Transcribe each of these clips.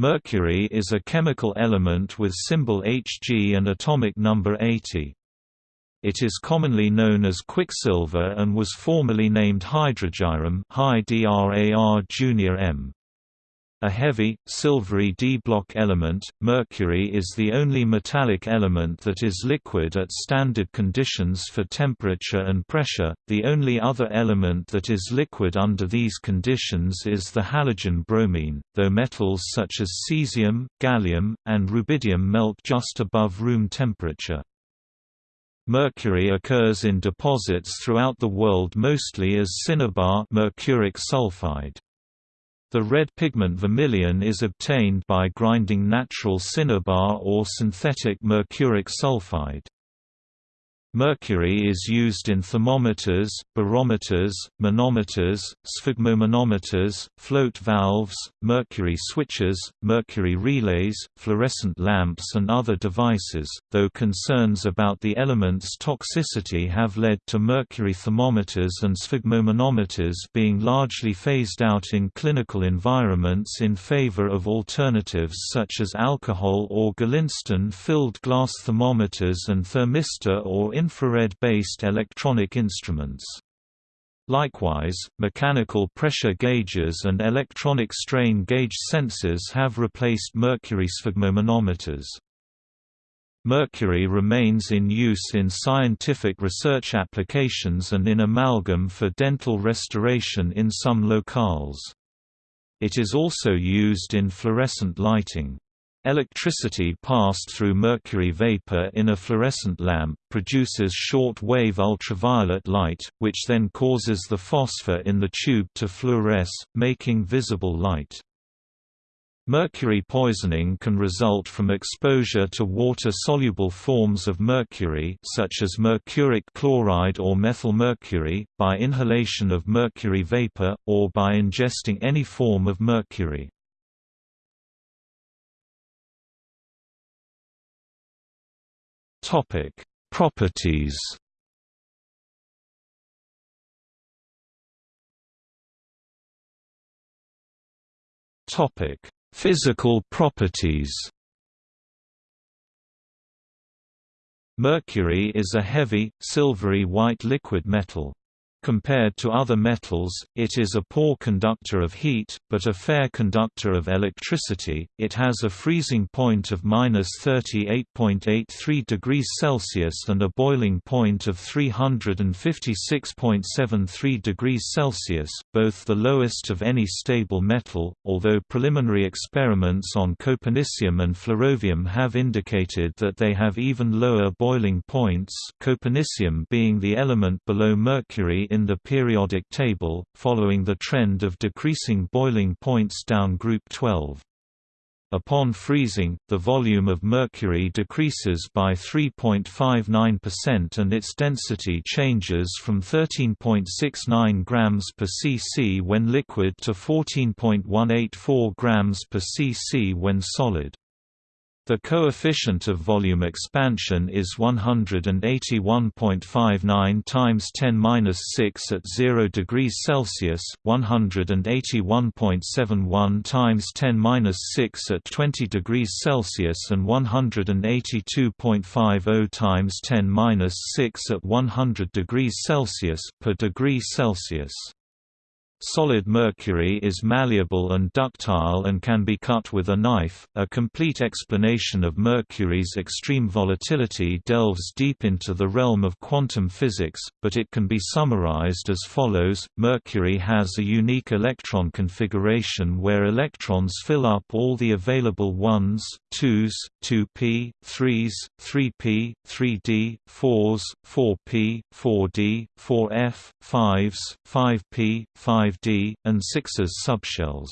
Mercury is a chemical element with symbol Hg and atomic number 80. It is commonly known as quicksilver and was formerly named hydrargyrum junior M. A heavy, silvery d-block element, mercury is the only metallic element that is liquid at standard conditions for temperature and pressure. The only other element that is liquid under these conditions is the halogen bromine, though metals such as cesium, gallium, and rubidium melt just above room temperature. Mercury occurs in deposits throughout the world mostly as cinnabar mercuric sulfide. The red pigment vermilion is obtained by grinding natural cinnabar or synthetic mercuric sulfide. Mercury is used in thermometers, barometers, manometers, sphygmomanometers, float valves, mercury switches, mercury relays, fluorescent lamps and other devices, though concerns about the element's toxicity have led to mercury thermometers and sphygmomanometers being largely phased out in clinical environments in favor of alternatives such as alcohol or Galinstan-filled glass thermometers and thermistor or infrared-based electronic instruments. Likewise, mechanical pressure gauges and electronic strain gauge sensors have replaced mercury sphygmomanometers. Mercury remains in use in scientific research applications and in amalgam for dental restoration in some locales. It is also used in fluorescent lighting. Electricity passed through mercury vapor in a fluorescent lamp, produces short-wave ultraviolet light, which then causes the phosphor in the tube to fluoresce, making visible light. Mercury poisoning can result from exposure to water-soluble forms of mercury such as mercuric chloride or methylmercury, by inhalation of mercury vapor, or by ingesting any form of mercury. Topic: Properties. Topic: Physical properties. Mercury is a heavy, silvery white liquid metal. Compared to other metals, it is a poor conductor of heat, but a fair conductor of electricity. It has a freezing point of minus 38.83 degrees Celsius and a boiling point of 356.73 degrees Celsius, both the lowest of any stable metal, although preliminary experiments on copernicium and flerovium have indicated that they have even lower boiling points, copernicium being the element below mercury in the periodic table, following the trend of decreasing boiling points down group 12. Upon freezing, the volume of mercury decreases by 3.59% and its density changes from 13.69 grams per cc when liquid to 14.184 grams per cc when solid. The coefficient of volume expansion is 181.59 times 10^-6 at 0 degrees Celsius, 181.71 times 10^-6 at 20 degrees Celsius and 182.50 times 10^-6 at 100 degrees Celsius per degree Celsius. Solid mercury is malleable and ductile and can be cut with a knife. A complete explanation of mercury's extreme volatility delves deep into the realm of quantum physics, but it can be summarized as follows Mercury has a unique electron configuration where electrons fill up all the available 1s, 2s, 2p, 3s, 3p, 3d, 4s, 4p, 4d, 4f, 5s, 5p, 5 5d, and 6s subshells.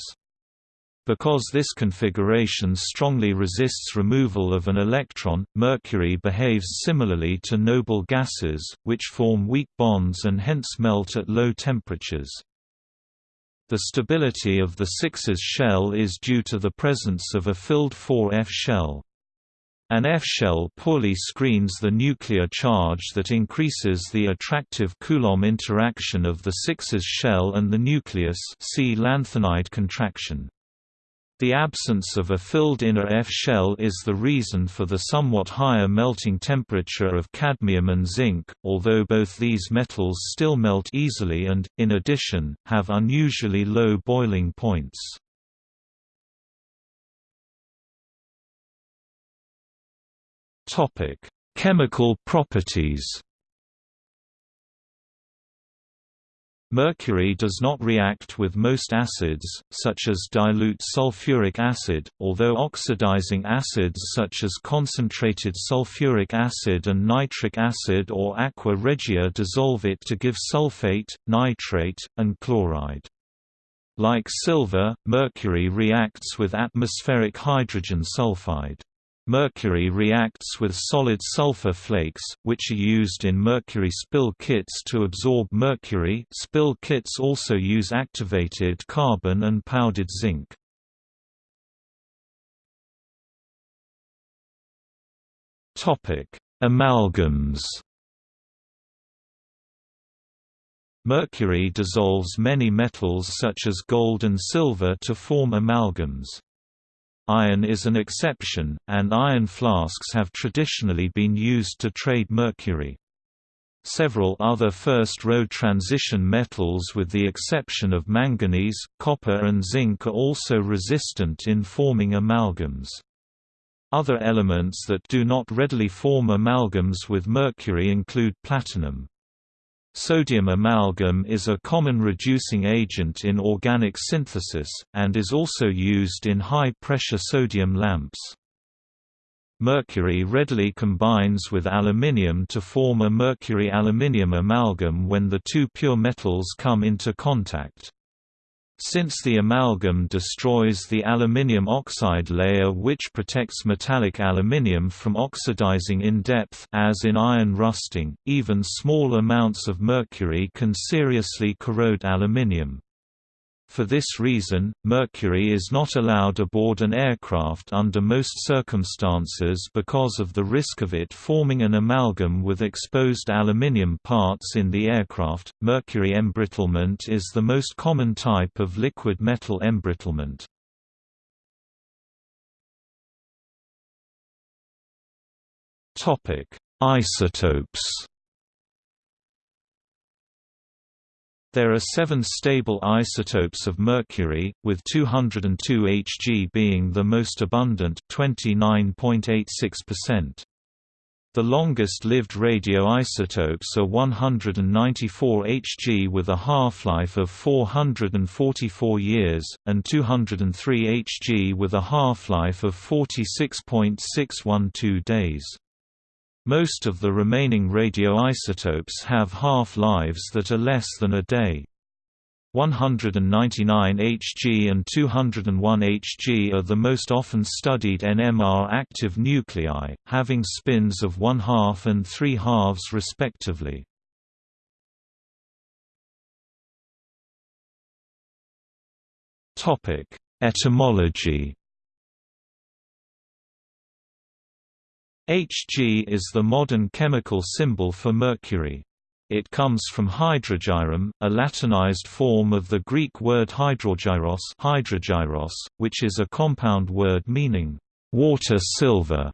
Because this configuration strongly resists removal of an electron, mercury behaves similarly to noble gases, which form weak bonds and hence melt at low temperatures. The stability of the 6s shell is due to the presence of a filled 4f shell. An F-shell poorly screens the nuclear charge that increases the attractive Coulomb interaction of the 6s shell and the nucleus see lanthanide contraction. The absence of a filled inner F shell is the reason for the somewhat higher melting temperature of cadmium and zinc, although both these metals still melt easily and, in addition, have unusually low boiling points. Chemical properties Mercury does not react with most acids, such as dilute sulfuric acid, although oxidizing acids such as concentrated sulfuric acid and nitric acid or aqua regia dissolve it to give sulfate, nitrate, and chloride. Like silver, mercury reacts with atmospheric hydrogen sulfide. Mercury reacts with solid sulfur flakes, which are used in mercury spill kits to absorb mercury spill kits also use activated carbon and powdered zinc. Amalgams Mercury dissolves many metals such as gold and silver to form amalgams. Iron is an exception, and iron flasks have traditionally been used to trade mercury. Several other first-row transition metals with the exception of manganese, copper and zinc are also resistant in forming amalgams. Other elements that do not readily form amalgams with mercury include platinum. Sodium amalgam is a common reducing agent in organic synthesis, and is also used in high-pressure sodium lamps. Mercury readily combines with aluminium to form a mercury-aluminium amalgam when the two pure metals come into contact. Since the amalgam destroys the aluminium oxide layer which protects metallic aluminium from oxidizing in depth as in iron rusting, even small amounts of mercury can seriously corrode aluminium. For this reason, mercury is not allowed aboard an aircraft under most circumstances because of the risk of it forming an amalgam with exposed aluminium parts in the aircraft. Mercury embrittlement is the most common type of liquid metal embrittlement. Topic: Isotopes There are seven stable isotopes of mercury, with 202 Hg being the most abundant 29.86%. The longest-lived radioisotopes are 194 Hg with a half-life of 444 years, and 203 Hg with a half-life of 46.612 days. Most of the remaining radioisotopes have half-lives that are less than a day. 199 Hg and 201 Hg are the most often studied NMR active nuclei, having spins of one half and three halves respectively. Etymology Hg is the modern chemical symbol for mercury. It comes from hydrargyrum, a Latinized form of the Greek word hydrogyros, hydrogyros which is a compound word meaning water silver,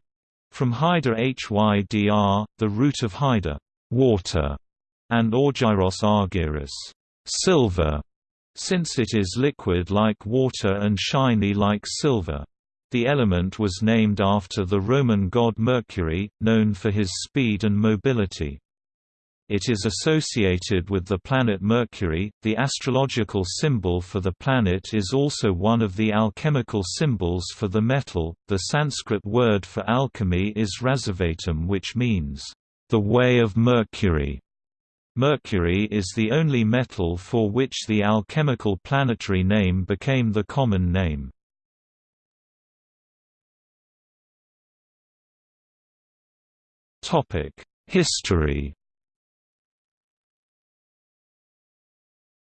from hyder hydr, the root of hyder, water, and orgyros argyris, silver, since it is liquid like water and shiny like silver. The element was named after the Roman god Mercury, known for his speed and mobility. It is associated with the planet Mercury. The astrological symbol for the planet is also one of the alchemical symbols for the metal. The Sanskrit word for alchemy is rasavatam, which means the way of Mercury. Mercury is the only metal for which the alchemical planetary name became the common name. History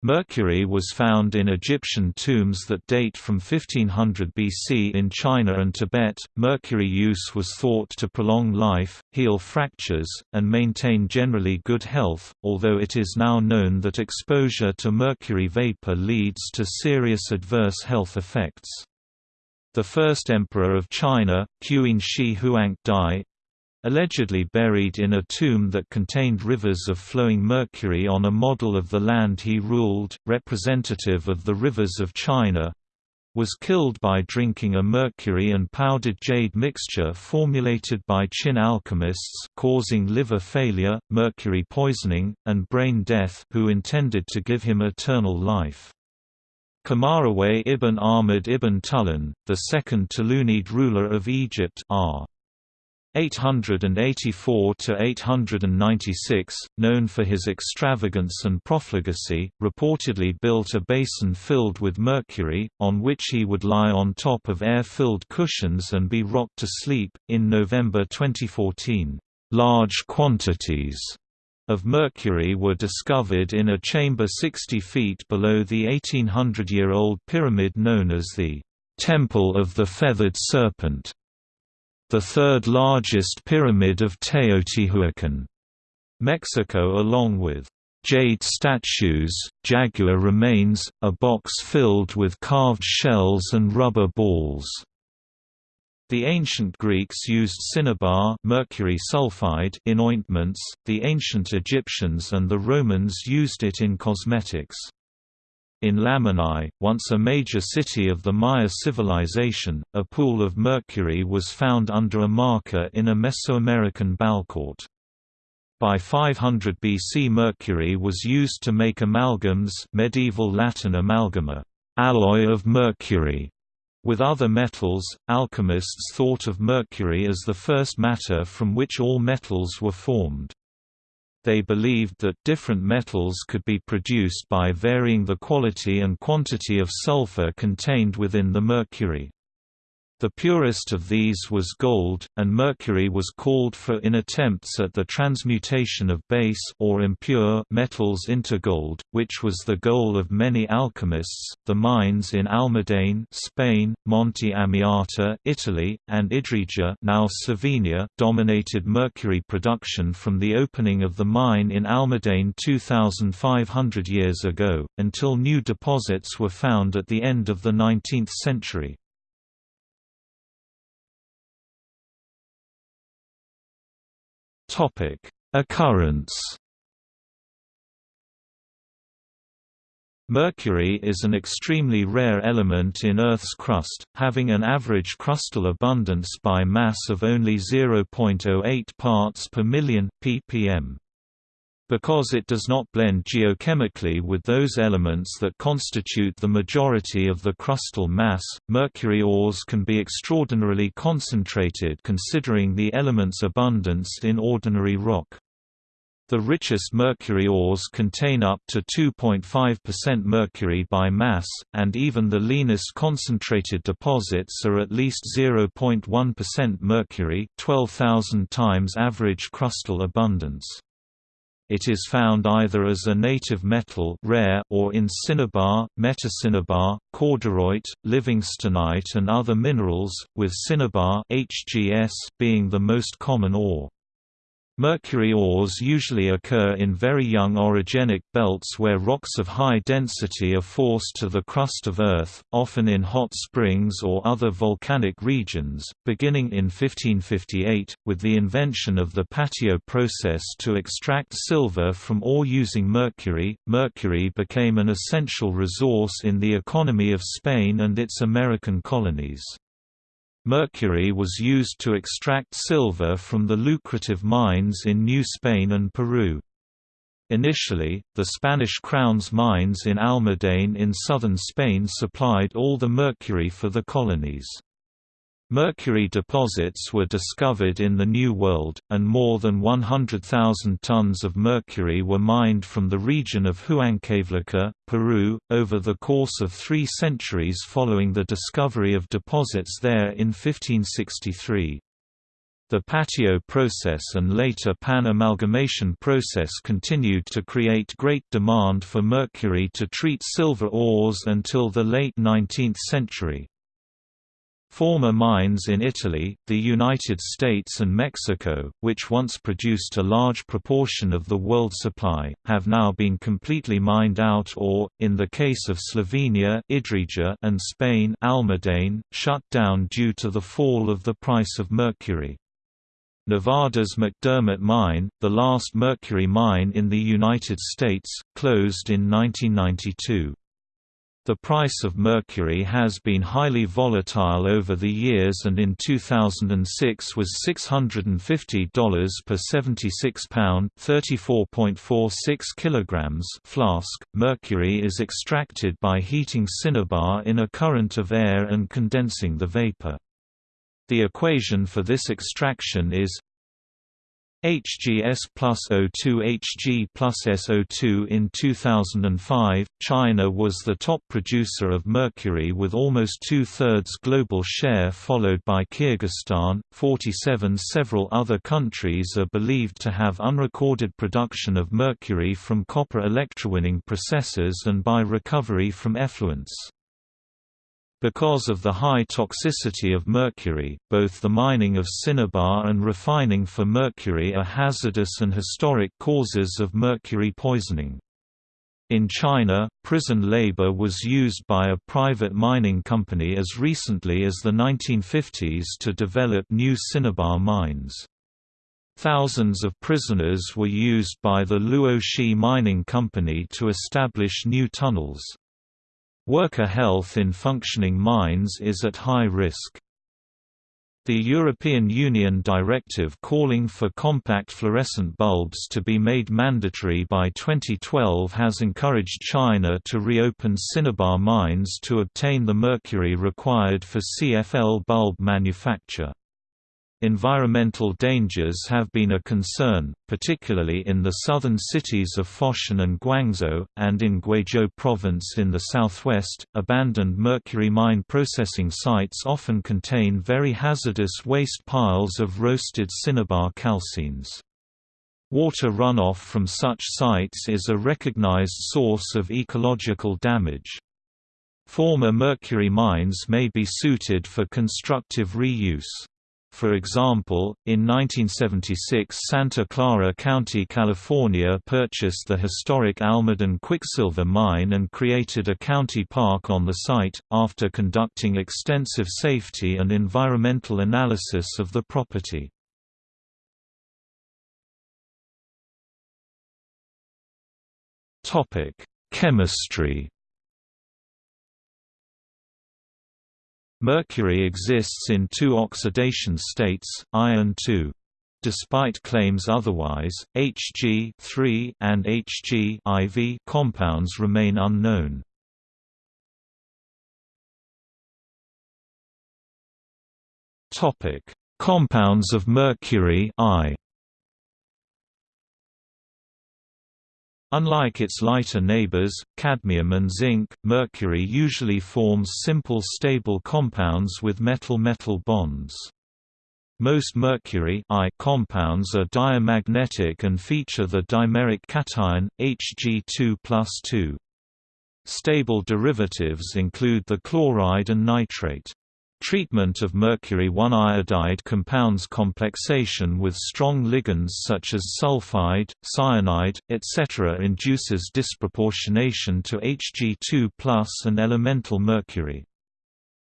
Mercury was found in Egyptian tombs that date from 1500 BC in China and Tibet. Mercury use was thought to prolong life, heal fractures, and maintain generally good health, although it is now known that exposure to mercury vapor leads to serious adverse health effects. The first emperor of China, Qin Shi Huang Dai, allegedly buried in a tomb that contained rivers of flowing mercury on a model of the land he ruled, representative of the rivers of China, was killed by drinking a mercury and powdered jade mixture formulated by Qin alchemists causing liver failure, mercury poisoning, and brain death who intended to give him eternal life. Khumarawayh ibn Ahmad ibn Tulun, the second Tulunid ruler of Egypt r. 884 to 896, known for his extravagance and profligacy, reportedly built a basin filled with mercury, on which he would lie on top of air-filled cushions and be rocked to sleep. In November 2014, large quantities of mercury were discovered in a chamber 60 feet below the 1800-year-old pyramid known as the Temple of the Feathered Serpent the third largest pyramid of Teotihuacan. Mexico along with jade statues, jaguar remains, a box filled with carved shells and rubber balls. The ancient Greeks used cinnabar mercury sulfide in ointments, the ancient Egyptians and the Romans used it in cosmetics. In Lamanai, once a major city of the Maya civilization, a pool of mercury was found under a marker in a Mesoamerican ballcourt. By 500 BC mercury was used to make amalgams medieval Latin amalgama, alloy of mercury. With other metals, alchemists thought of mercury as the first matter from which all metals were formed. They believed that different metals could be produced by varying the quality and quantity of sulfur contained within the mercury. The purest of these was gold, and mercury was called for in attempts at the transmutation of base or impure metals into gold, which was the goal of many alchemists. The mines in Almadén, Spain, Monte Amiata, Italy, and Idrija, now Slovenia, dominated mercury production from the opening of the mine in Almadén 2500 years ago until new deposits were found at the end of the 19th century. Topic: Occurrence. Mercury is an extremely rare element in Earth's crust, having an average crustal abundance by mass of only 0.08 parts per million ppm. Because it does not blend geochemically with those elements that constitute the majority of the crustal mass, mercury ores can be extraordinarily concentrated considering the element's abundance in ordinary rock. The richest mercury ores contain up to 2.5% mercury by mass, and even the leanest concentrated deposits are at least 0.1% mercury 12,000 times average crustal abundance. It is found either as a native metal rare or in cinnabar, metacinnabar, corderoite, livingstonite and other minerals, with cinnabar HGS being the most common ore. Mercury ores usually occur in very young orogenic belts where rocks of high density are forced to the crust of Earth, often in hot springs or other volcanic regions. Beginning in 1558, with the invention of the patio process to extract silver from ore using mercury, mercury became an essential resource in the economy of Spain and its American colonies. Mercury was used to extract silver from the lucrative mines in New Spain and Peru. Initially, the Spanish crown's mines in Almadén in southern Spain supplied all the mercury for the colonies. Mercury deposits were discovered in the New World, and more than 100,000 tons of mercury were mined from the region of Huancavelica, Peru, over the course of three centuries following the discovery of deposits there in 1563. The patio process and later pan-amalgamation process continued to create great demand for mercury to treat silver ores until the late 19th century. Former mines in Italy, the United States and Mexico, which once produced a large proportion of the world supply, have now been completely mined out or, in the case of Slovenia and Spain shut down due to the fall of the price of mercury. Nevada's McDermitt Mine, the last mercury mine in the United States, closed in 1992. The price of mercury has been highly volatile over the years and in 2006 was $650 per 76 pound (34.46 kilograms) flask. Mercury is extracted by heating cinnabar in a current of air and condensing the vapor. The equation for this extraction is HGS plus O2 Hg plus SO2 In 2005, China was the top producer of mercury with almost two-thirds global share followed by Kyrgyzstan, 47 Several other countries are believed to have unrecorded production of mercury from copper electrowinning processes and by recovery from effluents. Because of the high toxicity of mercury, both the mining of cinnabar and refining for mercury are hazardous and historic causes of mercury poisoning. In China, prison labor was used by a private mining company as recently as the 1950s to develop new cinnabar mines. Thousands of prisoners were used by the Luoxi Mining Company to establish new tunnels. Worker health in functioning mines is at high risk. The European Union directive calling for compact fluorescent bulbs to be made mandatory by 2012 has encouraged China to reopen cinnabar mines to obtain the mercury required for CFL bulb manufacture. Environmental dangers have been a concern, particularly in the southern cities of Foshan and Guangzhou, and in Guizhou province in the southwest. Abandoned mercury mine processing sites often contain very hazardous waste piles of roasted cinnabar calcines. Water runoff from such sites is a recognized source of ecological damage. Former mercury mines may be suited for constructive reuse. For example, in 1976 Santa Clara County, California purchased the historic Almaden Quicksilver Mine and created a county park on the site, after conducting extensive safety and environmental analysis of the property. Chemistry Mercury exists in two oxidation states, I and II. Despite claims otherwise, Hg and Hg compounds remain unknown. Topic: Compounds of mercury I. Unlike its lighter neighbors, cadmium and zinc, mercury usually forms simple stable compounds with metal-metal bonds. Most mercury I compounds are diamagnetic and feature the dimeric cation, Hg2 Stable derivatives include the chloride and nitrate. Treatment of mercury 1 iodide compounds complexation with strong ligands such as sulfide, cyanide, etc. induces disproportionation to Hg2 and elemental mercury.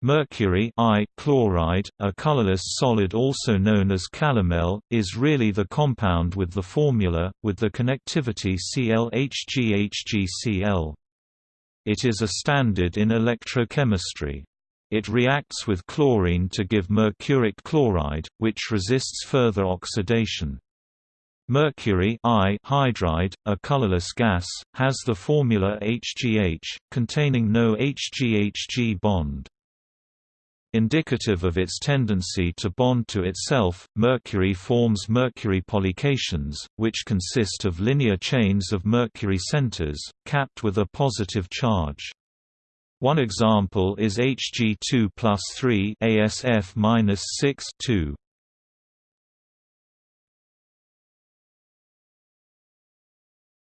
Mercury chloride, a colorless solid also known as calomel, is really the compound with the formula, with the connectivity ClHgHgCl. It is a standard in electrochemistry. It reacts with chlorine to give mercuric chloride, which resists further oxidation. Mercury I hydride, a colorless gas, has the formula HgH, containing no HgHg bond. Indicative of its tendency to bond to itself, mercury forms mercury polycations, which consist of linear chains of mercury centers, capped with a positive charge. One example is Hg2 plus 3 ASF minus 6 2.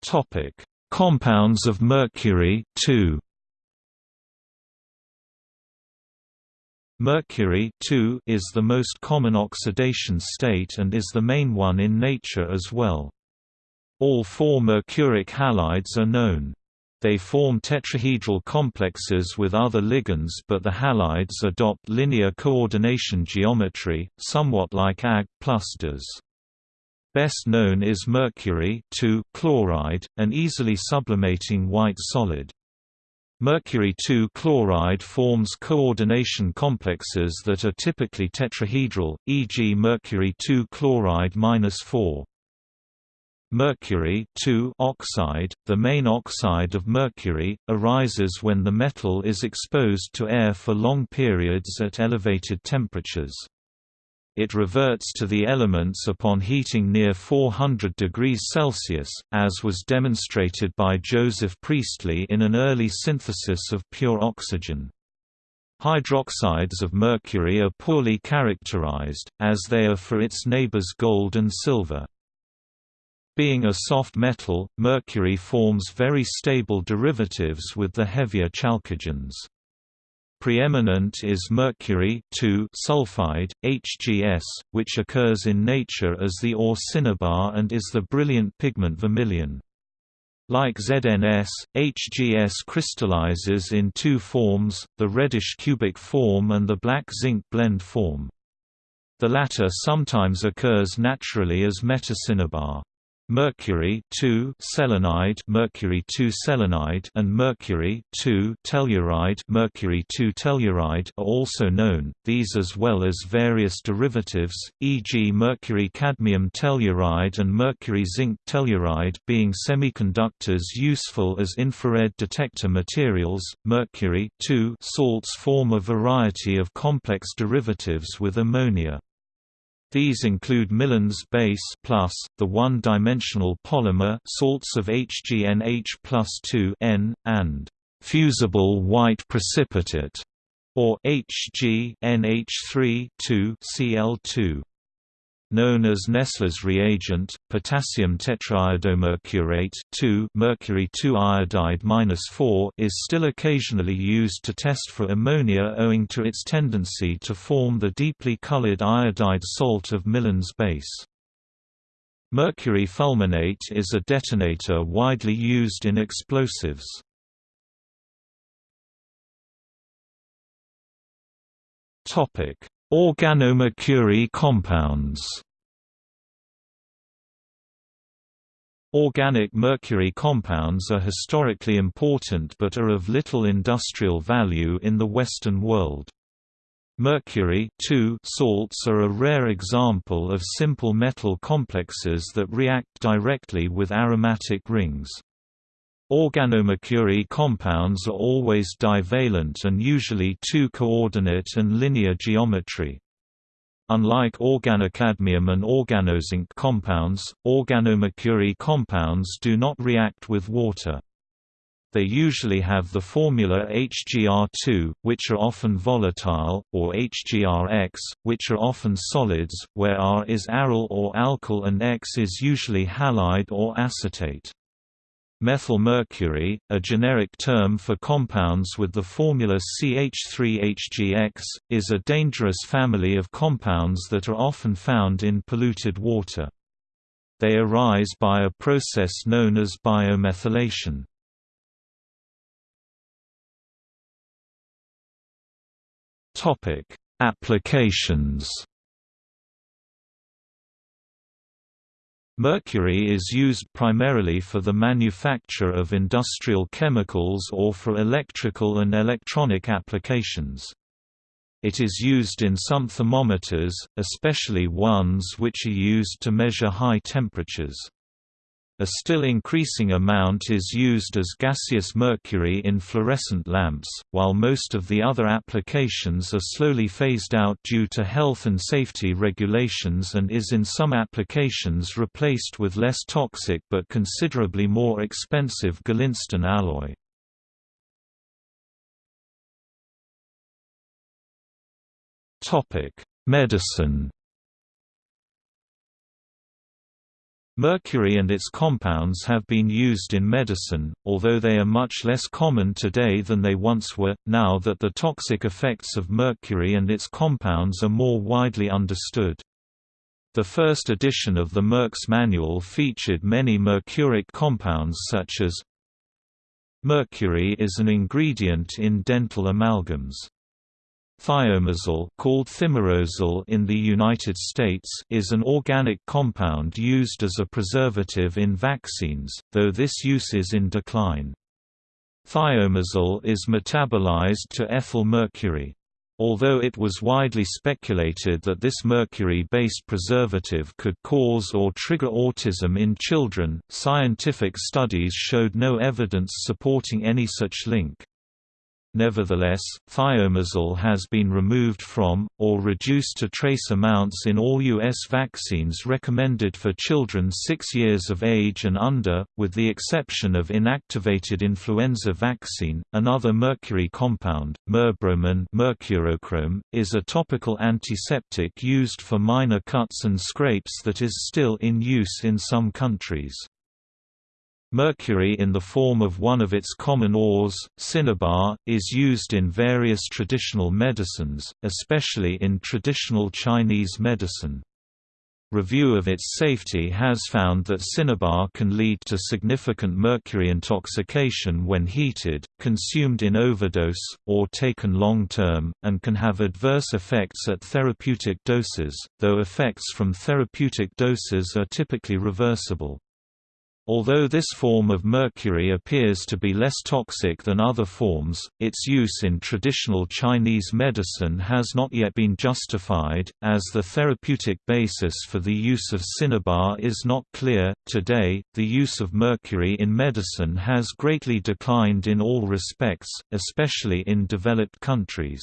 Topic: Compounds of mercury 2. Mercury 2 is the most common oxidation state and is the main one in nature as well. All four mercuric halides are known. They form tetrahedral complexes with other ligands but the halides adopt linear coordination geometry, somewhat like Ag does. Best known is mercury chloride, an easily sublimating white solid. Mercury 2 chloride forms coordination complexes that are typically tetrahedral, e.g. mercury 2 chloride -4. Mercury oxide, the main oxide of mercury, arises when the metal is exposed to air for long periods at elevated temperatures. It reverts to the elements upon heating near 400 degrees Celsius, as was demonstrated by Joseph Priestley in an early synthesis of pure oxygen. Hydroxides of mercury are poorly characterized, as they are for its neighbors gold and silver. Being a soft metal, mercury forms very stable derivatives with the heavier chalcogens. Preeminent is mercury sulfide, HGS, which occurs in nature as the ore cinnabar and is the brilliant pigment vermilion. Like ZNS, HGS crystallizes in two forms, the reddish cubic form and the black zinc blende form. The latter sometimes occurs naturally as metacinnabar. Mercury 2 selenide mercury 2 selenide and mercury 2 telluride mercury 2 telluride are also known, these as well as various derivatives, e.g. mercury cadmium telluride and mercury zinc telluride being semiconductors useful as infrared detector materials. Mercury 2 salts form a variety of complex derivatives with ammonia. These include Millon's base plus, the one-dimensional polymer salts of HgNH plus 2 N, and fusible white precipitate, or Hg NH3 Cl2 known as Nessler's reagent, potassium tetraiodomercurate 2 mercury 2 iodide -4 is still occasionally used to test for ammonia owing to its tendency to form the deeply colored iodide salt of Millon's base. Mercury fulminate is a detonator widely used in explosives. Topic: Organomercury compounds Organic mercury compounds are historically important but are of little industrial value in the Western world. Mercury salts are a rare example of simple metal complexes that react directly with aromatic rings. Organomercury compounds are always divalent and usually two-coordinate and linear geometry. Unlike organocadmium and organozinc compounds, organomercury compounds do not react with water. They usually have the formula HgR2, which are often volatile, or HgRX, which are often solids, where R is aryl or alkyl and X is usually halide or acetate. Methylmercury, a generic term for compounds with the formula CH3HGX, is a dangerous family of compounds that are often found in polluted water. They arise by a process known as biomethylation. Applications Mercury is used primarily for the manufacture of industrial chemicals or for electrical and electronic applications. It is used in some thermometers, especially ones which are used to measure high temperatures. A still increasing amount is used as gaseous mercury in fluorescent lamps, while most of the other applications are slowly phased out due to health and safety regulations and is in some applications replaced with less toxic but considerably more expensive Galinstan alloy. Medicine Mercury and its compounds have been used in medicine, although they are much less common today than they once were, now that the toxic effects of mercury and its compounds are more widely understood. The first edition of the Merck's manual featured many mercuric compounds such as Mercury is an ingredient in dental amalgams. Thiomersal called thimerosal in the United States is an organic compound used as a preservative in vaccines, though this use is in decline. Thimerosal is metabolized to ethyl mercury. Although it was widely speculated that this mercury-based preservative could cause or trigger autism in children, scientific studies showed no evidence supporting any such link. Nevertheless, thimerosal has been removed from, or reduced to trace amounts in all U.S. vaccines recommended for children 6 years of age and under, with the exception of inactivated influenza vaccine. Another mercury compound, merbromin is a topical antiseptic used for minor cuts and scrapes that is still in use in some countries. Mercury in the form of one of its common ores, cinnabar, is used in various traditional medicines, especially in traditional Chinese medicine. Review of its safety has found that cinnabar can lead to significant mercury intoxication when heated, consumed in overdose, or taken long-term, and can have adverse effects at therapeutic doses, though effects from therapeutic doses are typically reversible. Although this form of mercury appears to be less toxic than other forms, its use in traditional Chinese medicine has not yet been justified, as the therapeutic basis for the use of cinnabar is not clear. Today, the use of mercury in medicine has greatly declined in all respects, especially in developed countries.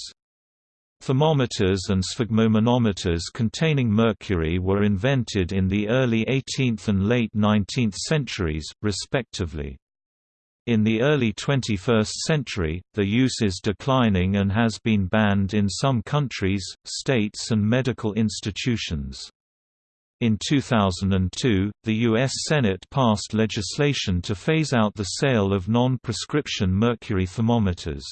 Thermometers and sphygmomanometers containing mercury were invented in the early 18th and late 19th centuries, respectively. In the early 21st century, the use is declining and has been banned in some countries, states and medical institutions. In 2002, the U.S. Senate passed legislation to phase out the sale of non-prescription mercury thermometers.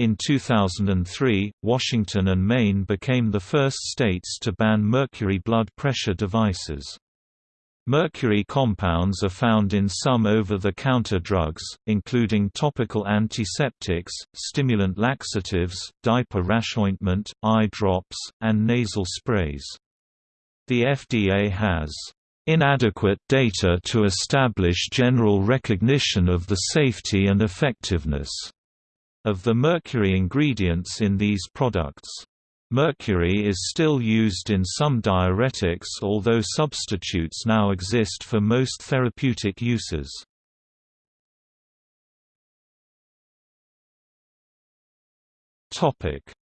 In 2003, Washington and Maine became the first states to ban mercury blood pressure devices. Mercury compounds are found in some over-the-counter drugs, including topical antiseptics, stimulant laxatives, diaper rash ointment, eye drops, and nasal sprays. The FDA has inadequate data to establish general recognition of the safety and effectiveness of the mercury ingredients in these products. Mercury is still used in some diuretics although substitutes now exist for most therapeutic uses.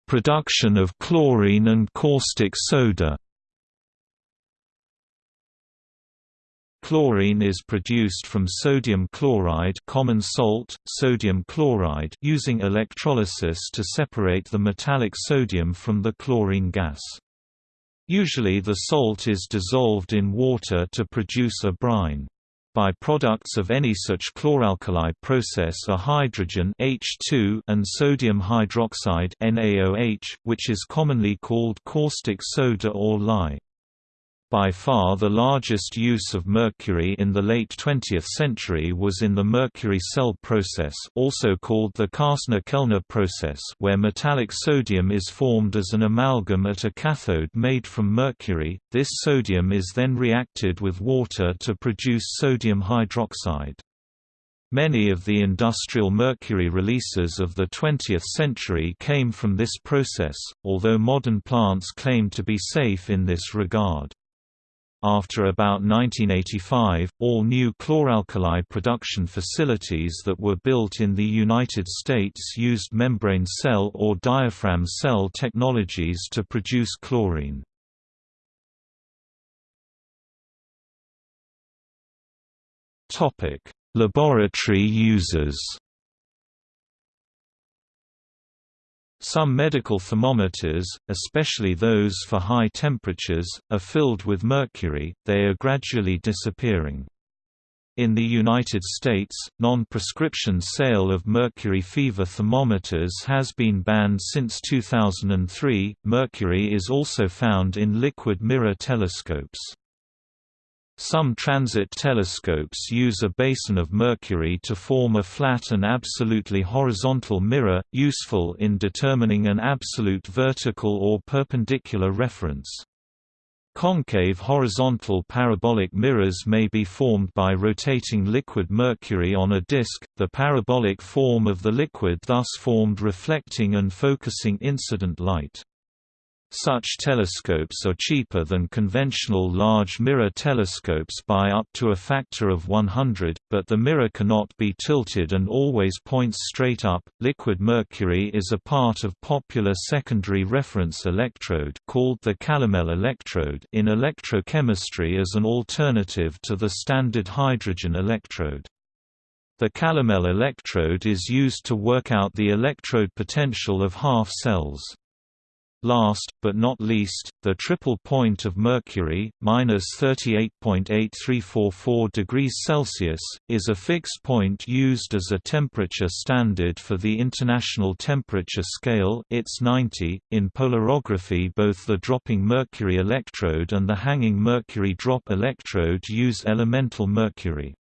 Production of chlorine and caustic soda Chlorine is produced from sodium chloride common salt, sodium chloride using electrolysis to separate the metallic sodium from the chlorine gas. Usually the salt is dissolved in water to produce a brine. By-products of any such chloralkali process are hydrogen H2 and sodium hydroxide NaOH, which is commonly called caustic soda or lye. By far the largest use of mercury in the late 20th century was in the mercury cell process also called the Castner-Kellner process where metallic sodium is formed as an amalgam at a cathode made from mercury, this sodium is then reacted with water to produce sodium hydroxide. Many of the industrial mercury releases of the 20th century came from this process, although modern plants claim to be safe in this regard. After about 1985, all new chloralkali production facilities that were built in the United States used membrane cell or diaphragm cell technologies to produce chlorine. Laboratory uses Some medical thermometers, especially those for high temperatures, are filled with mercury, they are gradually disappearing. In the United States, non-prescription sale of mercury fever thermometers has been banned since 2003. Mercury is also found in liquid mirror telescopes. Some transit telescopes use a basin of mercury to form a flat and absolutely horizontal mirror, useful in determining an absolute vertical or perpendicular reference. Concave horizontal parabolic mirrors may be formed by rotating liquid mercury on a disk, the parabolic form of the liquid thus formed reflecting and focusing incident light. Such telescopes are cheaper than conventional large mirror telescopes by up to a factor of 100, but the mirror cannot be tilted and always points straight up. Liquid mercury is a part of popular secondary reference electrode called the calomel electrode in electrochemistry as an alternative to the standard hydrogen electrode. The calomel electrode is used to work out the electrode potential of half cells. Last, but not least, the triple point of mercury, minus 38.8344 degrees Celsius, is a fixed point used as a temperature standard for the International Temperature Scale ITS 90. .In polarography both the dropping mercury electrode and the hanging mercury drop electrode use elemental mercury.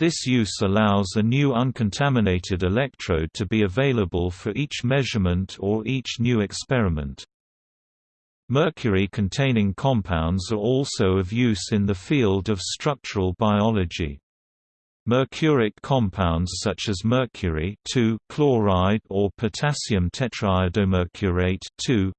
This use allows a new uncontaminated electrode to be available for each measurement or each new experiment. Mercury-containing compounds are also of use in the field of structural biology. Mercuric compounds such as mercury chloride or potassium tetraiodomercurate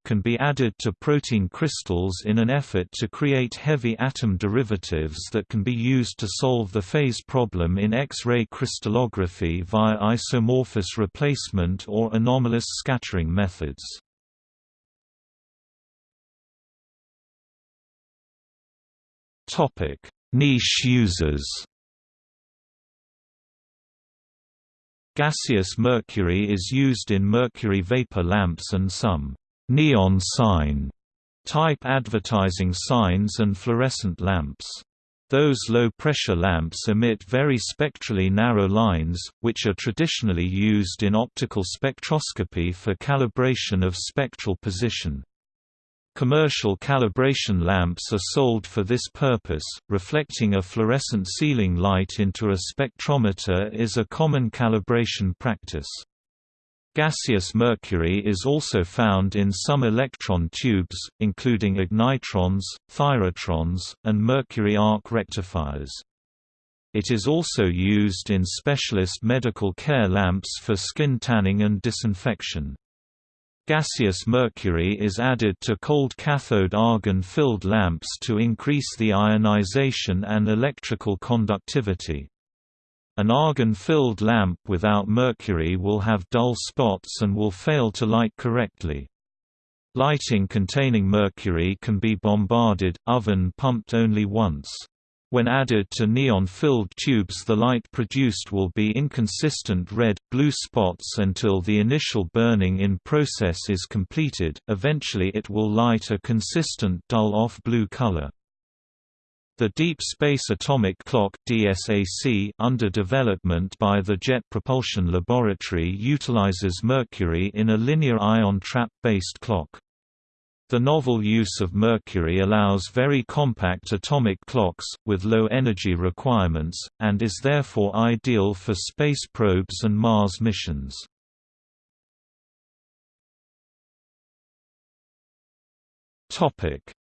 can be added to protein crystals in an effort to create heavy atom derivatives that can be used to solve the phase problem in X-ray crystallography via isomorphous replacement or anomalous scattering methods. Niche users Gaseous mercury is used in mercury vapor lamps and some neon sign type advertising signs and fluorescent lamps. Those low-pressure lamps emit very spectrally narrow lines, which are traditionally used in optical spectroscopy for calibration of spectral position. Commercial calibration lamps are sold for this purpose. Reflecting a fluorescent ceiling light into a spectrometer is a common calibration practice. Gaseous mercury is also found in some electron tubes, including ignitrons, thyratrons, and mercury arc rectifiers. It is also used in specialist medical care lamps for skin tanning and disinfection. Gaseous mercury is added to cold cathode argon-filled lamps to increase the ionization and electrical conductivity. An argon-filled lamp without mercury will have dull spots and will fail to light correctly. Lighting containing mercury can be bombarded, oven pumped only once. When added to neon-filled tubes the light produced will be inconsistent red-blue spots until the initial burning in process is completed, eventually it will light a consistent dull off-blue color. The Deep Space Atomic Clock DSAC under development by the Jet Propulsion Laboratory utilizes mercury in a linear ion trap-based clock. The novel use of mercury allows very compact atomic clocks, with low energy requirements, and is therefore ideal for space probes and Mars missions.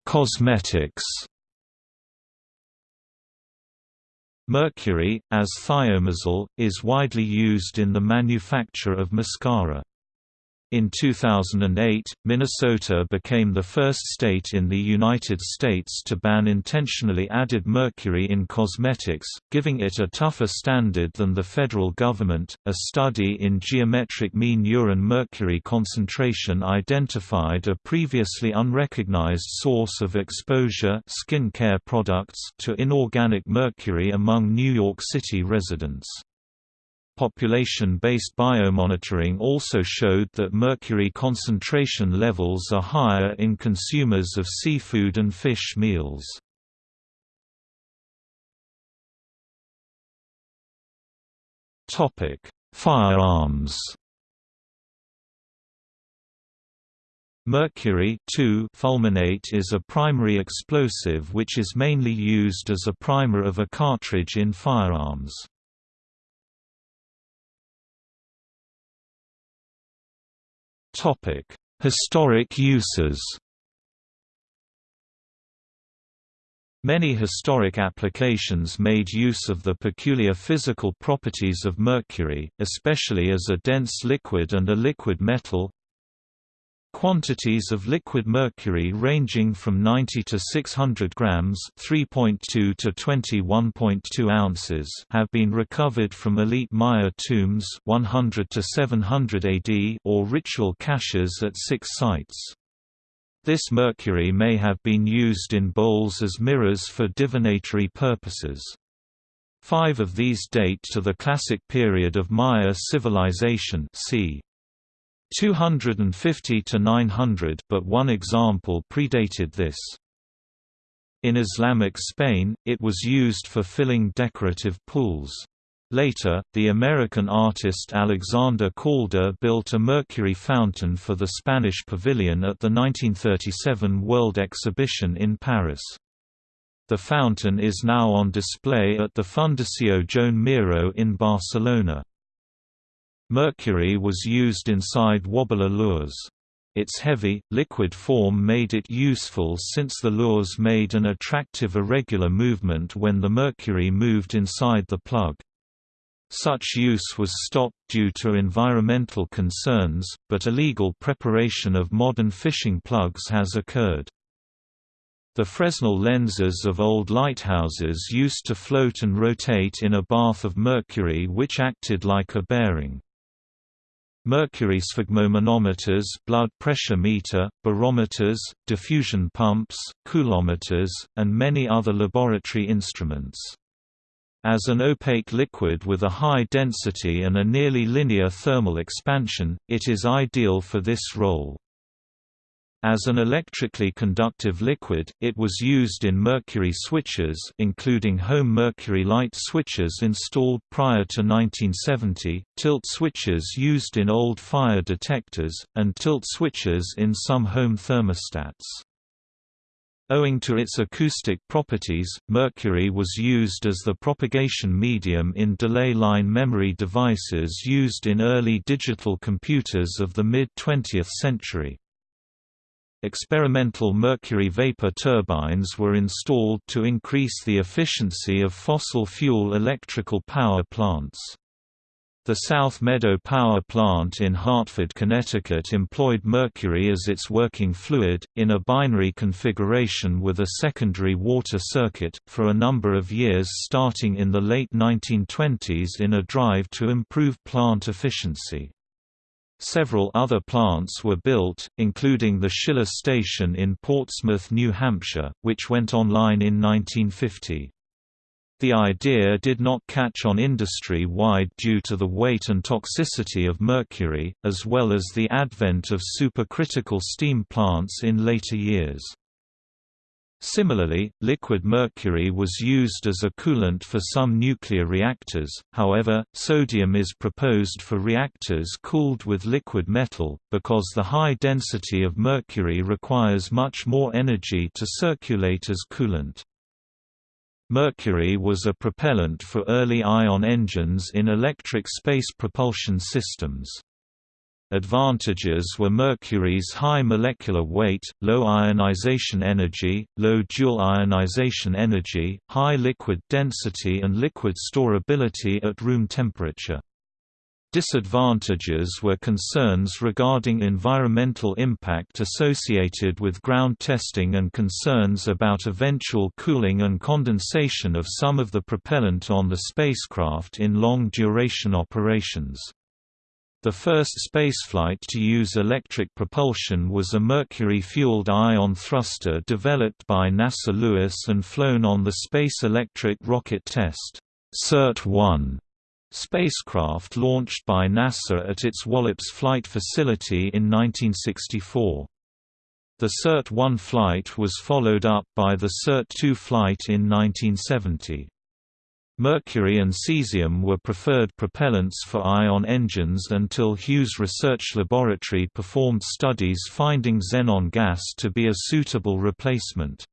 Cosmetics Mercury, as thiomersal, is widely used in the manufacture of mascara. In 2008, Minnesota became the first state in the United States to ban intentionally added mercury in cosmetics, giving it a tougher standard than the federal government. A study in geometric mean urine mercury concentration identified a previously unrecognized source of exposure skin care products to inorganic mercury among New York City residents. Population-based biomonitoring also showed that mercury concentration levels are higher in consumers of seafood and fish meals. Firearms Mercury fulminate is a primary explosive which is mainly used as a primer of a cartridge in firearms. Historic uses Many historic applications made use of the peculiar physical properties of mercury, especially as a dense liquid and a liquid metal, Quantities of liquid mercury ranging from 90 to 600 grams (3.2 to 21.2 ounces) have been recovered from elite Maya tombs 100 to 700 AD or ritual caches at six sites. This mercury may have been used in bowls as mirrors for divinatory purposes. Five of these date to the classic period of Maya civilization c. 250 to 900 but one example predated this. In Islamic Spain, it was used for filling decorative pools. Later, the American artist Alexander Calder built a mercury fountain for the Spanish pavilion at the 1937 World Exhibition in Paris. The fountain is now on display at the Fundació Joan Miró in Barcelona. Mercury was used inside wobbler lures. Its heavy, liquid form made it useful since the lures made an attractive irregular movement when the mercury moved inside the plug. Such use was stopped due to environmental concerns, but illegal preparation of modern fishing plugs has occurred. The Fresnel lenses of old lighthouses used to float and rotate in a bath of mercury which acted like a bearing. Mercury sphygmomanometers blood pressure meter, barometers, diffusion pumps, coulometers, and many other laboratory instruments. As an opaque liquid with a high density and a nearly linear thermal expansion, it is ideal for this role. As an electrically conductive liquid, it was used in mercury switches including home mercury light switches installed prior to 1970, tilt switches used in old fire detectors, and tilt switches in some home thermostats. Owing to its acoustic properties, mercury was used as the propagation medium in delay line memory devices used in early digital computers of the mid-20th century. Experimental mercury vapor turbines were installed to increase the efficiency of fossil fuel electrical power plants. The South Meadow Power Plant in Hartford, Connecticut employed mercury as its working fluid, in a binary configuration with a secondary water circuit, for a number of years starting in the late 1920s in a drive to improve plant efficiency. Several other plants were built, including the Schiller Station in Portsmouth, New Hampshire, which went online in 1950. The idea did not catch on industry-wide due to the weight and toxicity of mercury, as well as the advent of supercritical steam plants in later years. Similarly, liquid mercury was used as a coolant for some nuclear reactors, however, sodium is proposed for reactors cooled with liquid metal, because the high density of mercury requires much more energy to circulate as coolant. Mercury was a propellant for early ion engines in electric space propulsion systems. Advantages were mercury's high molecular weight, low ionization energy, low dual ionization energy, high liquid density and liquid storability at room temperature. Disadvantages were concerns regarding environmental impact associated with ground testing and concerns about eventual cooling and condensation of some of the propellant on the spacecraft in long-duration operations. The first spaceflight to use electric propulsion was a mercury-fueled ion thruster developed by NASA Lewis and flown on the Space Electric Rocket Test SERT-1 spacecraft launched by NASA at its Wallops Flight Facility in 1964. The SERT-1 flight was followed up by the SERT-2 flight in 1970. Mercury and cesium were preferred propellants for ion engines until Hughes Research Laboratory performed studies finding xenon gas to be a suitable replacement.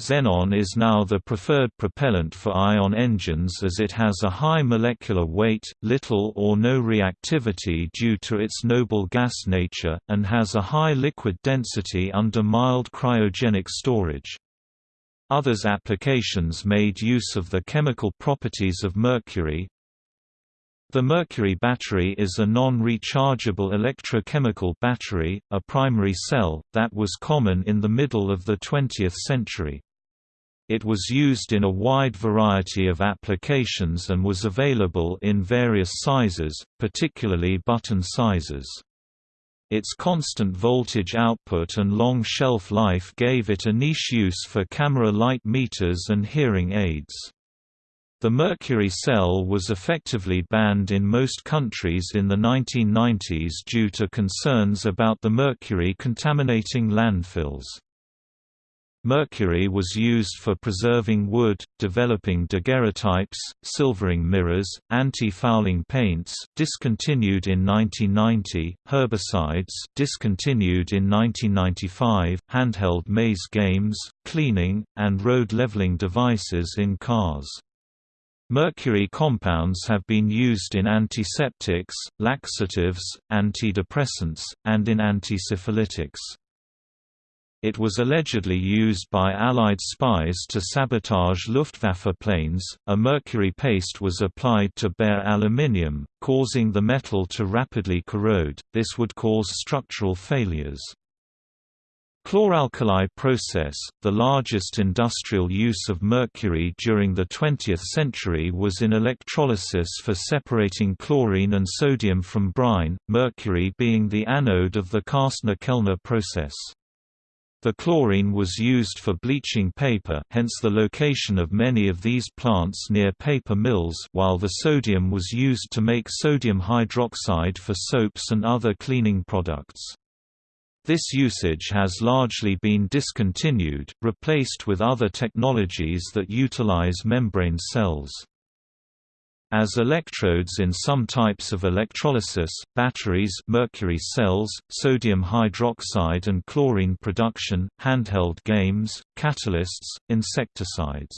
Xenon is now the preferred propellant for ion engines as it has a high molecular weight, little or no reactivity due to its noble gas nature, and has a high liquid density under mild cryogenic storage. Others applications made use of the chemical properties of mercury. The mercury battery is a non-rechargeable electrochemical battery, a primary cell, that was common in the middle of the 20th century. It was used in a wide variety of applications and was available in various sizes, particularly button sizes. Its constant voltage output and long shelf life gave it a niche use for camera light meters and hearing aids. The mercury cell was effectively banned in most countries in the 1990s due to concerns about the mercury contaminating landfills. Mercury was used for preserving wood, developing daguerreotypes, silvering mirrors, anti-fouling paints discontinued in 1990, herbicides discontinued in 1995, handheld maze games, cleaning, and road leveling devices in cars. Mercury compounds have been used in antiseptics, laxatives, antidepressants, and in antisyphilitics. It was allegedly used by Allied spies to sabotage Luftwaffe planes. A mercury paste was applied to bare aluminium, causing the metal to rapidly corrode. This would cause structural failures. Chloralkali process, the largest industrial use of mercury during the 20th century was in electrolysis for separating chlorine and sodium from brine, mercury being the anode of the Castner-Kellner process. The chlorine was used for bleaching paper hence the location of many of these plants near paper mills while the sodium was used to make sodium hydroxide for soaps and other cleaning products. This usage has largely been discontinued, replaced with other technologies that utilize membrane cells. As electrodes in some types of electrolysis, batteries mercury cells, sodium hydroxide and chlorine production, handheld games, catalysts, insecticides.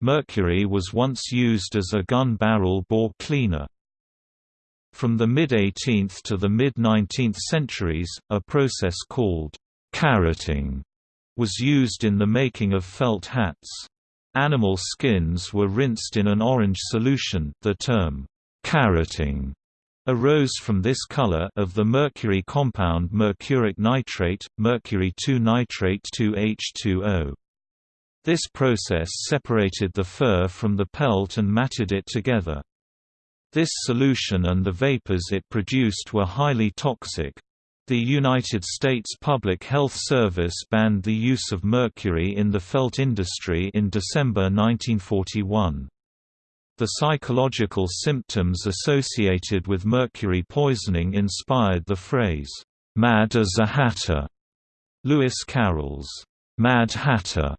Mercury was once used as a gun barrel bore cleaner. From the mid-18th to the mid-19th centuries, a process called carroting was used in the making of felt hats. Animal skins were rinsed in an orange solution the term, carroting arose from this color of the mercury compound mercuric nitrate, mercury 2-nitrate 2H2O. This process separated the fur from the pelt and matted it together. This solution and the vapors it produced were highly toxic, the United States Public Health Service banned the use of mercury in the felt industry in December 1941. The psychological symptoms associated with mercury poisoning inspired the phrase, "'Mad as a Hatter'". Lewis Carroll's "'Mad Hatter'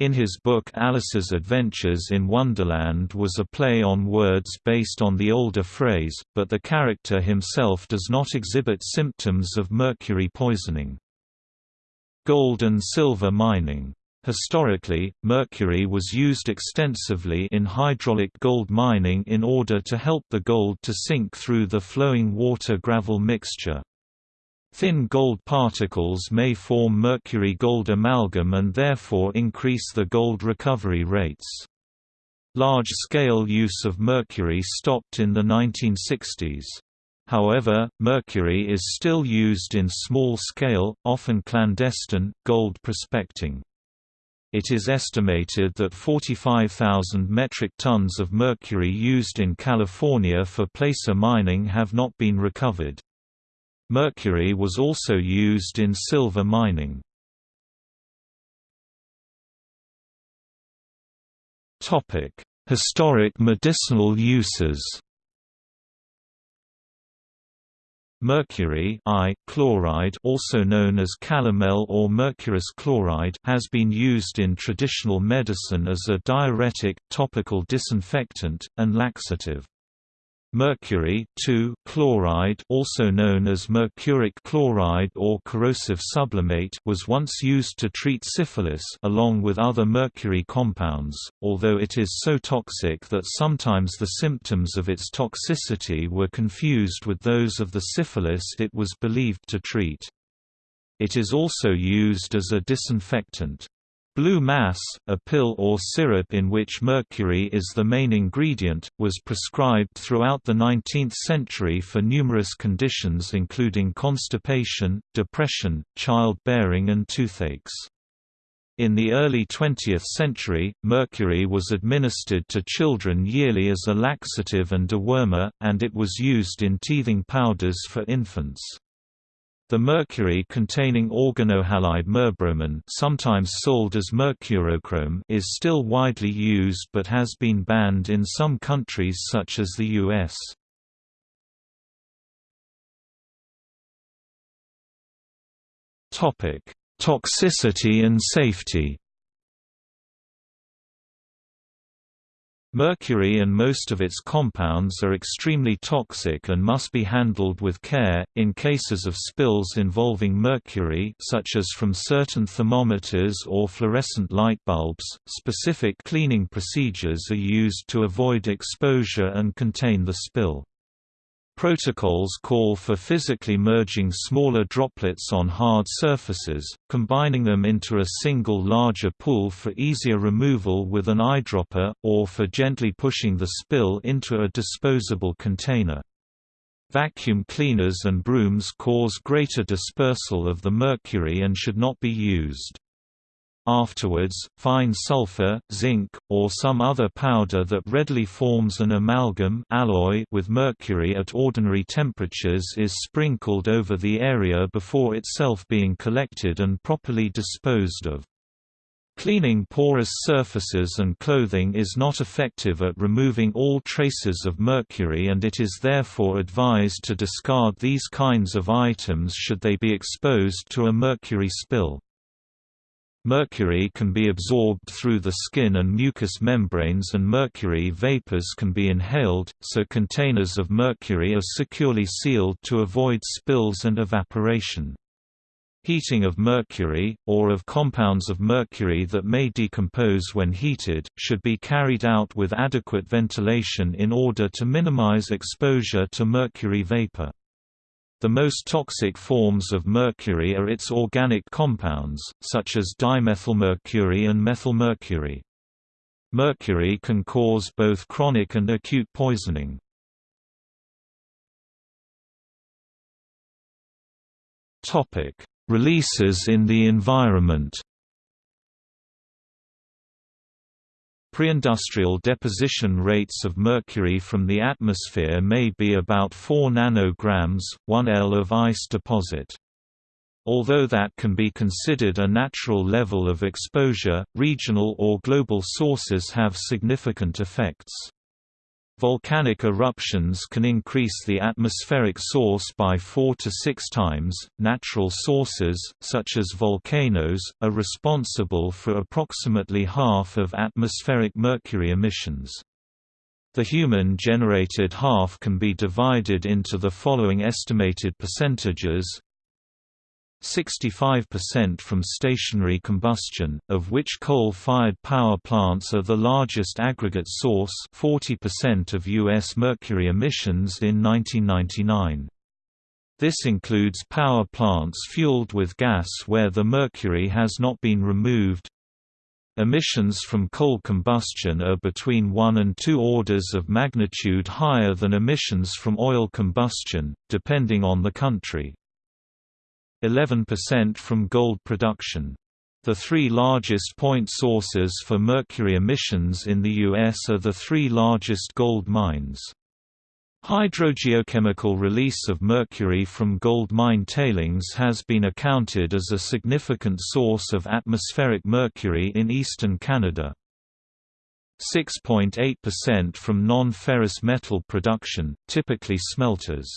In his book Alice's Adventures in Wonderland was a play on words based on the older phrase, but the character himself does not exhibit symptoms of mercury poisoning. Gold and silver mining Historically, mercury was used extensively in hydraulic gold mining in order to help the gold to sink through the flowing water-gravel mixture. Thin gold particles may form mercury-gold amalgam and therefore increase the gold recovery rates. Large-scale use of mercury stopped in the 1960s. However, mercury is still used in small-scale, often clandestine, gold prospecting. It is estimated that 45,000 metric tons of mercury used in California for placer mining have not been recovered. Mercury was also used in silver mining. Historic medicinal uses Mercury I chloride also known as calomel or mercurous chloride has been used in traditional medicine as a diuretic, topical disinfectant, and laxative. Mercury chloride also known as mercuric chloride or corrosive sublimate was once used to treat syphilis along with other mercury compounds, although it is so toxic that sometimes the symptoms of its toxicity were confused with those of the syphilis it was believed to treat. It is also used as a disinfectant. Blue mass, a pill or syrup in which mercury is the main ingredient, was prescribed throughout the 19th century for numerous conditions including constipation, depression, childbearing and toothaches. In the early 20th century, mercury was administered to children yearly as a laxative and dewormer, and it was used in teething powders for infants. The mercury-containing organohalide merbromin sometimes sold as mercurochrome is still widely used but has been banned in some countries such as the US. Toxicity and safety Mercury and most of its compounds are extremely toxic and must be handled with care. In cases of spills involving mercury, such as from certain thermometers or fluorescent light bulbs, specific cleaning procedures are used to avoid exposure and contain the spill. Protocols call for physically merging smaller droplets on hard surfaces, combining them into a single larger pool for easier removal with an eyedropper, or for gently pushing the spill into a disposable container. Vacuum cleaners and brooms cause greater dispersal of the mercury and should not be used. Afterwards, fine sulfur, zinc, or some other powder that readily forms an amalgam alloy with mercury at ordinary temperatures is sprinkled over the area before itself being collected and properly disposed of. Cleaning porous surfaces and clothing is not effective at removing all traces of mercury and it is therefore advised to discard these kinds of items should they be exposed to a mercury spill. Mercury can be absorbed through the skin and mucous membranes and mercury vapors can be inhaled, so containers of mercury are securely sealed to avoid spills and evaporation. Heating of mercury, or of compounds of mercury that may decompose when heated, should be carried out with adequate ventilation in order to minimize exposure to mercury vapor. The most toxic forms of mercury are its organic compounds, such as dimethylmercury and methylmercury. Mercury can cause both chronic and acute poisoning. Releases in the environment Preindustrial deposition rates of mercury from the atmosphere may be about 4 nanograms, 1 L of ice deposit. Although that can be considered a natural level of exposure, regional or global sources have significant effects. Volcanic eruptions can increase the atmospheric source by 4 to 6 times. Natural sources, such as volcanoes, are responsible for approximately half of atmospheric mercury emissions. The human-generated half can be divided into the following estimated percentages 65% from stationary combustion, of which coal-fired power plants are the largest aggregate source 40% of U.S. mercury emissions in 1999. This includes power plants fueled with gas where the mercury has not been removed. Emissions from coal combustion are between 1 and 2 orders of magnitude higher than emissions from oil combustion, depending on the country. 11% from gold production. The three largest point sources for mercury emissions in the U.S. are the three largest gold mines. Hydrogeochemical release of mercury from gold mine tailings has been accounted as a significant source of atmospheric mercury in eastern Canada. 6.8% from non-ferrous metal production, typically smelters.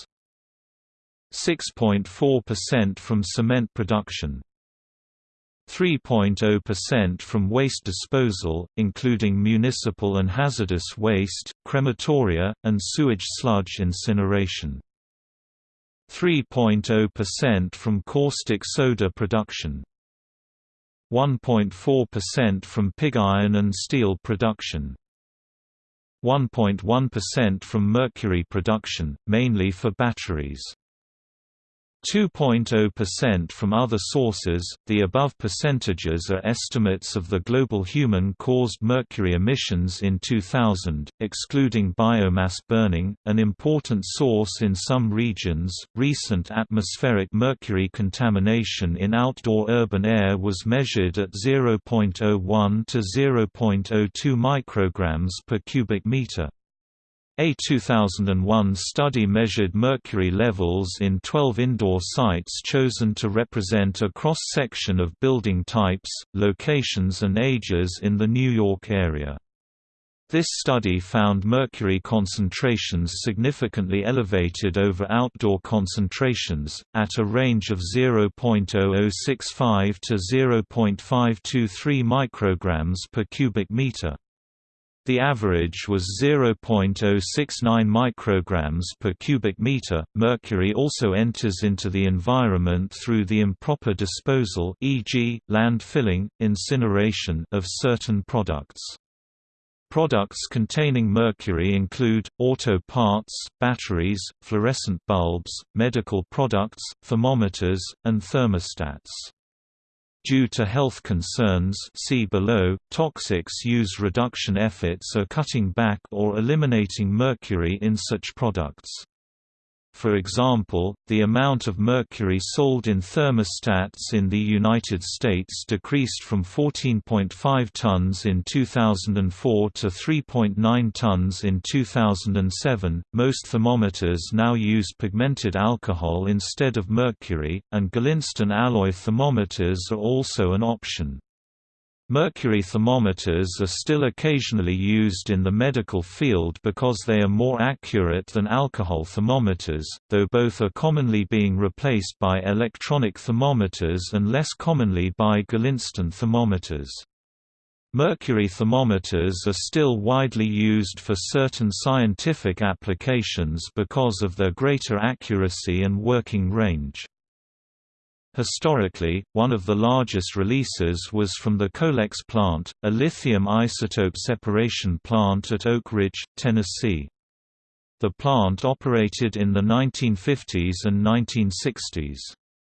6.4% from cement production. 3.0% from waste disposal, including municipal and hazardous waste, crematoria, and sewage sludge incineration. 3.0% from caustic soda production. 1.4% from pig iron and steel production. 1.1% from mercury production, mainly for batteries. 2.0% from other sources. The above percentages are estimates of the global human caused mercury emissions in 2000, excluding biomass burning, an important source in some regions. Recent atmospheric mercury contamination in outdoor urban air was measured at 0.01 to 0.02 micrograms per cubic meter. A 2001 study measured mercury levels in 12 indoor sites chosen to represent a cross-section of building types, locations and ages in the New York area. This study found mercury concentrations significantly elevated over outdoor concentrations, at a range of 0.0065 to 0.523 micrograms per cubic meter. The average was 0.069 micrograms per cubic meter. Mercury also enters into the environment through the improper disposal, e.g., landfilling, incineration of certain products. Products containing mercury include, auto parts, batteries, fluorescent bulbs, medical products, thermometers, and thermostats. Due to health concerns see below, toxics use reduction efforts are cutting back or eliminating mercury in such products. For example, the amount of mercury sold in thermostats in the United States decreased from 14.5 tons in 2004 to 3.9 tons in 2007. Most thermometers now use pigmented alcohol instead of mercury, and Galinstan alloy thermometers are also an option. Mercury thermometers are still occasionally used in the medical field because they are more accurate than alcohol thermometers, though both are commonly being replaced by electronic thermometers and less commonly by Galinstan thermometers. Mercury thermometers are still widely used for certain scientific applications because of their greater accuracy and working range. Historically, one of the largest releases was from the Colex plant, a lithium isotope separation plant at Oak Ridge, Tennessee. The plant operated in the 1950s and 1960s.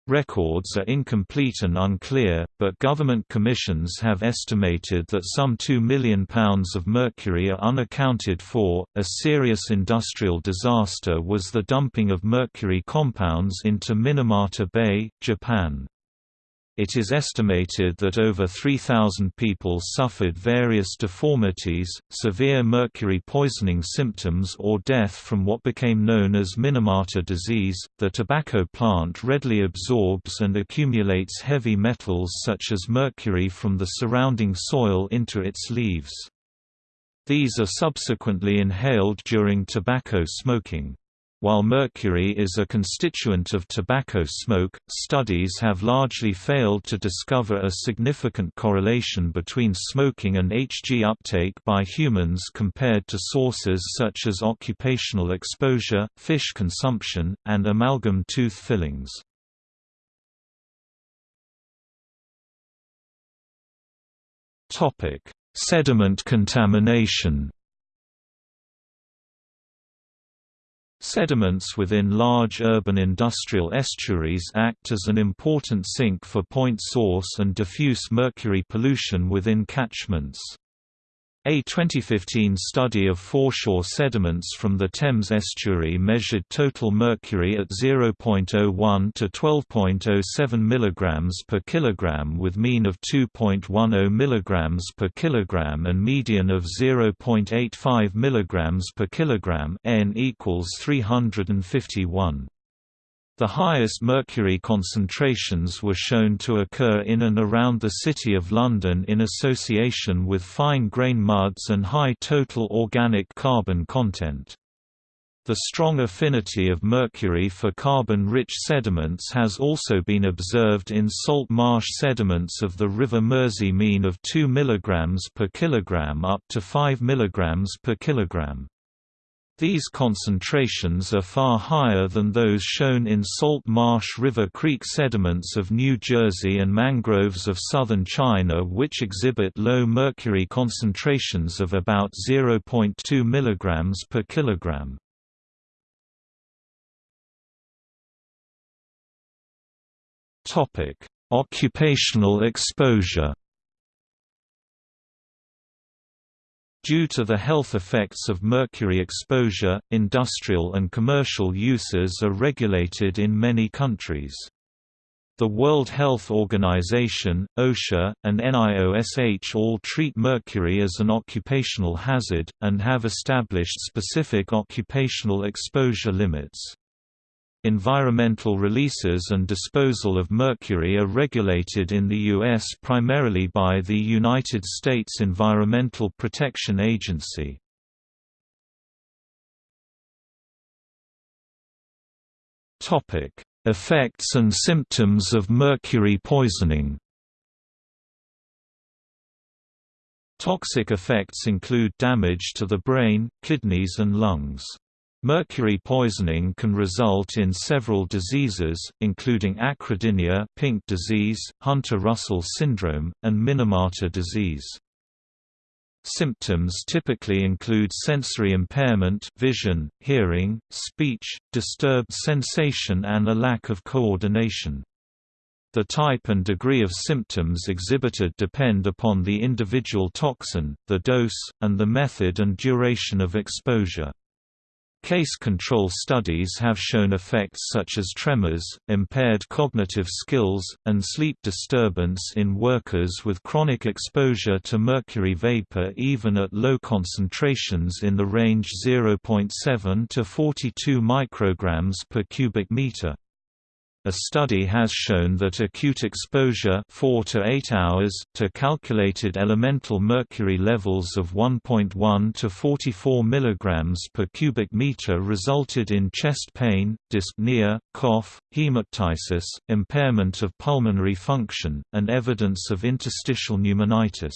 Records are incomplete and unclear, but government commissions have estimated that some 2 million pounds of mercury are unaccounted for. A serious industrial disaster was the dumping of mercury compounds into Minamata Bay, Japan. It is estimated that over 3,000 people suffered various deformities, severe mercury poisoning symptoms, or death from what became known as Minamata disease. The tobacco plant readily absorbs and accumulates heavy metals such as mercury from the surrounding soil into its leaves. These are subsequently inhaled during tobacco smoking. While mercury is a constituent of tobacco smoke, studies have largely failed to discover a significant correlation between smoking and Hg uptake by humans compared to sources such as occupational exposure, fish consumption, and amalgam tooth fillings. Sediment contamination Sediments within large urban industrial estuaries act as an important sink for point source and diffuse mercury pollution within catchments. A 2015 study of foreshore sediments from the Thames estuary measured total mercury at 0.01 to 12.07 mg per kilogram with mean of 2.10 mg per kilogram and median of 0.85 mg per kilogram n equals 351. The highest mercury concentrations were shown to occur in and around the City of London in association with fine-grain muds and high total organic carbon content. The strong affinity of mercury for carbon-rich sediments has also been observed in salt marsh sediments of the River Mersey mean of 2 mg per kilogram up to 5 mg per kilogram. These concentrations are far higher than those shown in salt marsh River Creek sediments of New Jersey and mangroves of southern China which exhibit low mercury concentrations of about 0.2 mg per kilogram. Occupational exposure Due to the health effects of mercury exposure, industrial and commercial uses are regulated in many countries. The World Health Organization, OSHA, and NIOSH all treat mercury as an occupational hazard, and have established specific occupational exposure limits. Environmental releases and disposal of mercury are regulated in the U.S. primarily by the United States Environmental Protection Agency. Effects and symptoms of mercury poisoning Toxic effects include damage to the brain, kidneys and lungs. Mercury poisoning can result in several diseases, including acrodynia pink disease, Hunter-Russell syndrome, and Minamata disease. Symptoms typically include sensory impairment vision, hearing, speech, disturbed sensation and a lack of coordination. The type and degree of symptoms exhibited depend upon the individual toxin, the dose, and the method and duration of exposure. Case control studies have shown effects such as tremors, impaired cognitive skills, and sleep disturbance in workers with chronic exposure to mercury vapor even at low concentrations in the range 0.7 to 42 micrograms per cubic meter. A study has shown that acute exposure 4 to 8 hours to calculated elemental mercury levels of 1.1 to 44 mg per cubic meter resulted in chest pain, dyspnea, cough, hemoptysis, impairment of pulmonary function, and evidence of interstitial pneumonitis.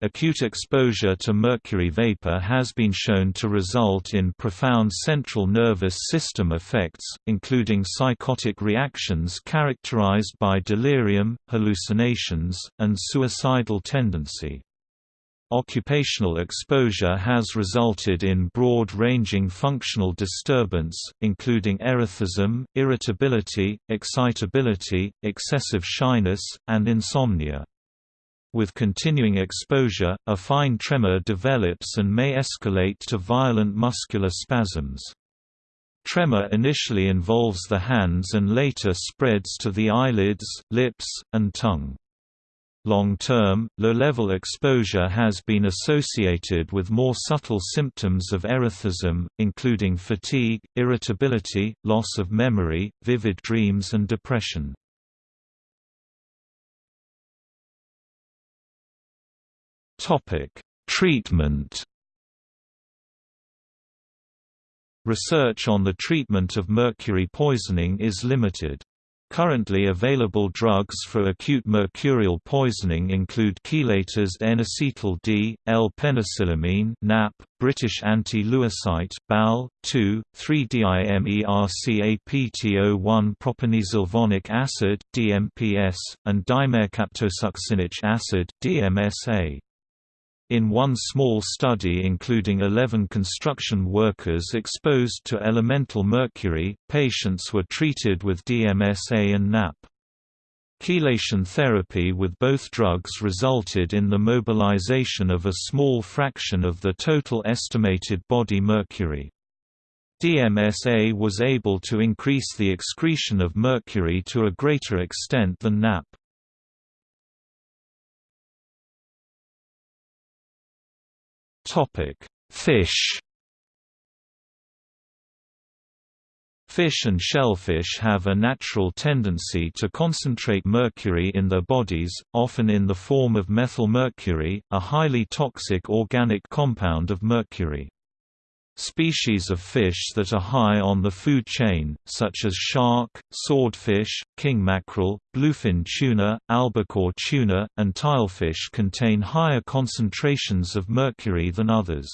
Acute exposure to mercury vapor has been shown to result in profound central nervous system effects, including psychotic reactions characterized by delirium, hallucinations, and suicidal tendency. Occupational exposure has resulted in broad-ranging functional disturbance, including erethism, irritability, excitability, excessive shyness, and insomnia. With continuing exposure, a fine tremor develops and may escalate to violent muscular spasms. Tremor initially involves the hands and later spreads to the eyelids, lips, and tongue. Long-term, low-level exposure has been associated with more subtle symptoms of erethism, including fatigue, irritability, loss of memory, vivid dreams and depression. Topic: Treatment. Research on the treatment of mercury poisoning is limited. Currently available drugs for acute mercurial poisoning include chelators N-acetyl D, L-penicillamine (NAP), British anti-lewisite, BAL, 2, 3-dimercapto1 propanesulfonic acid (DMPS), and dimercaptosuccinic acid (DMSA). In one small study including 11 construction workers exposed to elemental mercury, patients were treated with DMSA and NAP. Chelation therapy with both drugs resulted in the mobilization of a small fraction of the total estimated body mercury. DMSA was able to increase the excretion of mercury to a greater extent than NAP. Fish. Fish and shellfish have a natural tendency to concentrate mercury in their bodies, often in the form of methylmercury, a highly toxic organic compound of mercury. Species of fish that are high on the food chain, such as shark, swordfish, king mackerel, bluefin tuna, albacore tuna, and tilefish contain higher concentrations of mercury than others.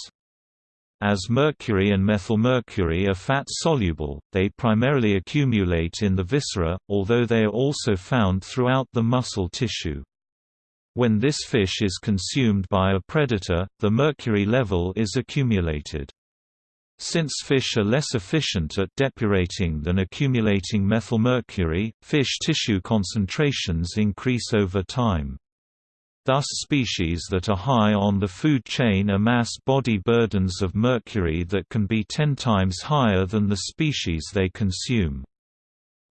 As mercury and methylmercury are fat-soluble, they primarily accumulate in the viscera, although they are also found throughout the muscle tissue. When this fish is consumed by a predator, the mercury level is accumulated. Since fish are less efficient at depurating than accumulating methylmercury, fish tissue concentrations increase over time. Thus species that are high on the food chain amass body burdens of mercury that can be ten times higher than the species they consume.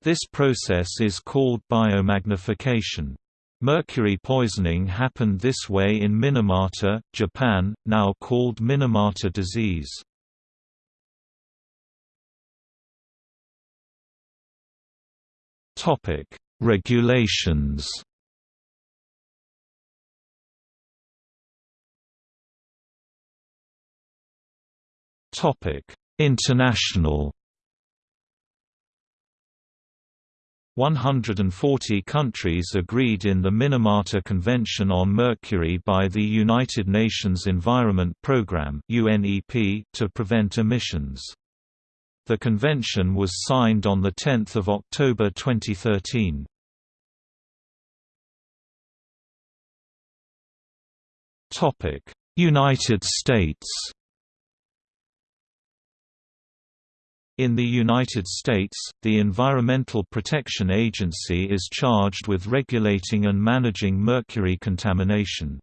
This process is called biomagnification. Mercury poisoning happened this way in Minamata, Japan, now called Minamata disease. Regulations Topic: International 140 countries agreed in the Minamata Convention on Mercury by the United Nations Environment Programme (UNEP) to prevent emissions. The convention was signed on 10 October 2013. Topic: United States In the United States, the Environmental Protection Agency is charged with regulating and managing mercury contamination.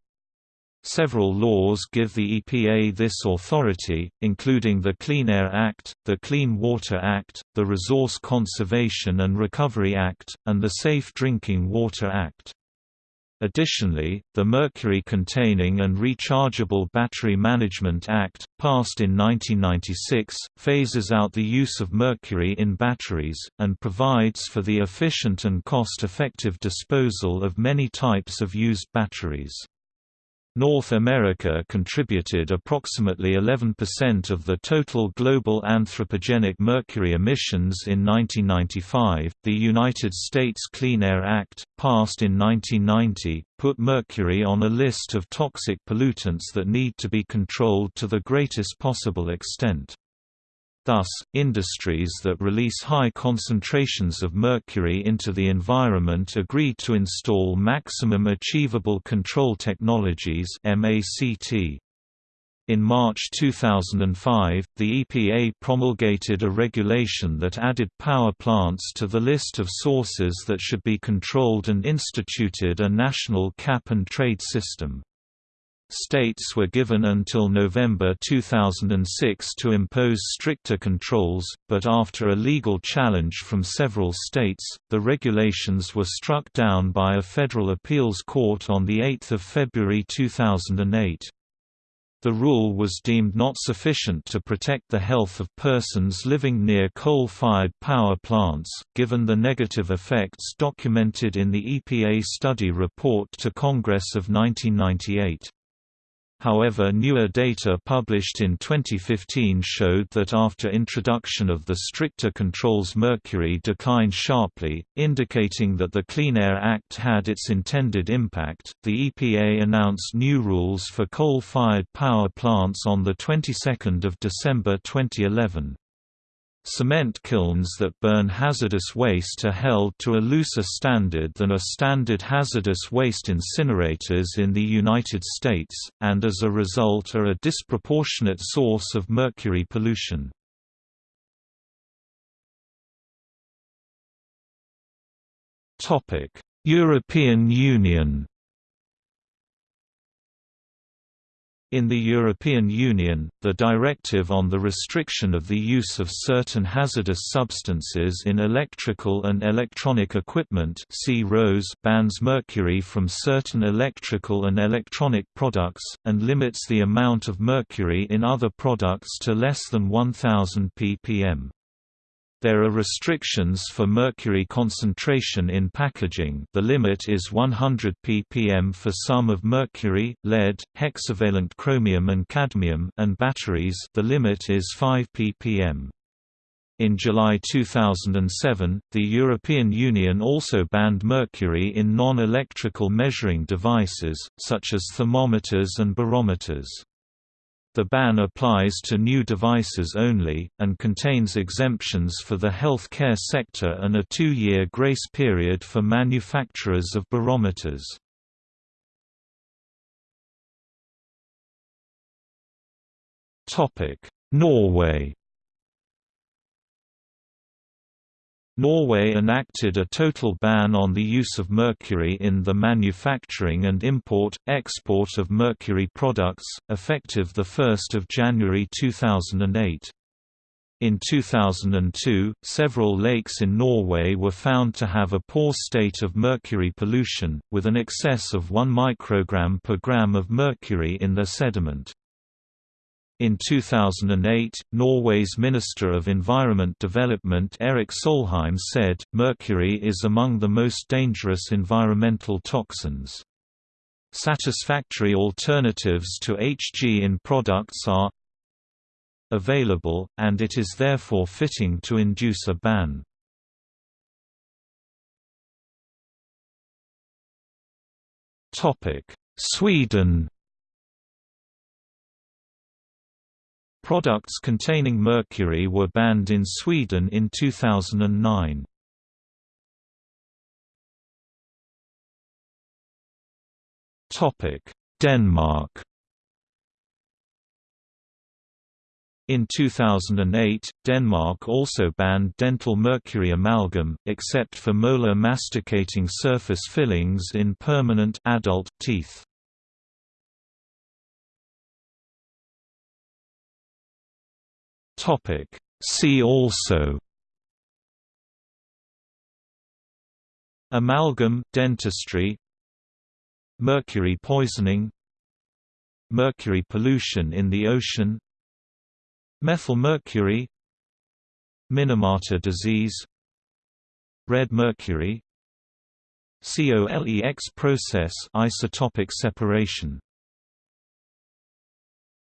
Several laws give the EPA this authority, including the Clean Air Act, the Clean Water Act, the Resource Conservation and Recovery Act, and the Safe Drinking Water Act. Additionally, the Mercury-Containing and Rechargeable Battery Management Act, passed in 1996, phases out the use of mercury in batteries, and provides for the efficient and cost-effective disposal of many types of used batteries. North America contributed approximately 11% of the total global anthropogenic mercury emissions in 1995. The United States Clean Air Act, passed in 1990, put mercury on a list of toxic pollutants that need to be controlled to the greatest possible extent. Thus, industries that release high concentrations of mercury into the environment agree to install Maximum Achievable Control Technologies In March 2005, the EPA promulgated a regulation that added power plants to the list of sources that should be controlled and instituted a national cap-and-trade system. States were given until November 2006 to impose stricter controls, but after a legal challenge from several states, the regulations were struck down by a federal appeals court on 8 February 2008. The rule was deemed not sufficient to protect the health of persons living near coal-fired power plants, given the negative effects documented in the EPA study report to Congress of 1998. However newer data published in 2015 showed that after introduction of the stricter controls mercury declined sharply, indicating that the Clean Air Act had its intended impact. The EPA announced new rules for coal-fired power plants on the 22nd of December 2011. Cement kilns that burn hazardous waste are held to a looser standard than are standard hazardous waste incinerators in the United States, and as a result are a disproportionate source of mercury pollution. European Union In the European Union, the Directive on the Restriction of the Use of Certain Hazardous Substances in Electrical and Electronic Equipment bans mercury from certain electrical and electronic products, and limits the amount of mercury in other products to less than 1000 ppm. There are restrictions for mercury concentration in packaging the limit is 100 ppm for sum of mercury, lead, hexavalent chromium and cadmium and batteries the limit is 5 ppm. In July 2007, the European Union also banned mercury in non-electrical measuring devices, such as thermometers and barometers. The ban applies to new devices only, and contains exemptions for the health care sector and a two-year grace period for manufacturers of barometers. Norway Norway enacted a total ban on the use of mercury in the manufacturing and import, export of mercury products, effective 1 January 2008. In 2002, several lakes in Norway were found to have a poor state of mercury pollution, with an excess of 1 microgram per gram of mercury in their sediment. In 2008, Norway's Minister of Environment Development Erik Solheim said, mercury is among the most dangerous environmental toxins. Satisfactory alternatives to HG in products are available, and it is therefore fitting to induce a ban. Sweden Products containing mercury were banned in Sweden in 2009. Denmark In 2008, Denmark also banned dental mercury amalgam, except for molar masticating surface fillings in permanent adult teeth. Topic. See also. Amalgam dentistry. Mercury poisoning. Mercury pollution in the ocean. Methylmercury. Minamata disease. Red mercury. COLEX process isotopic separation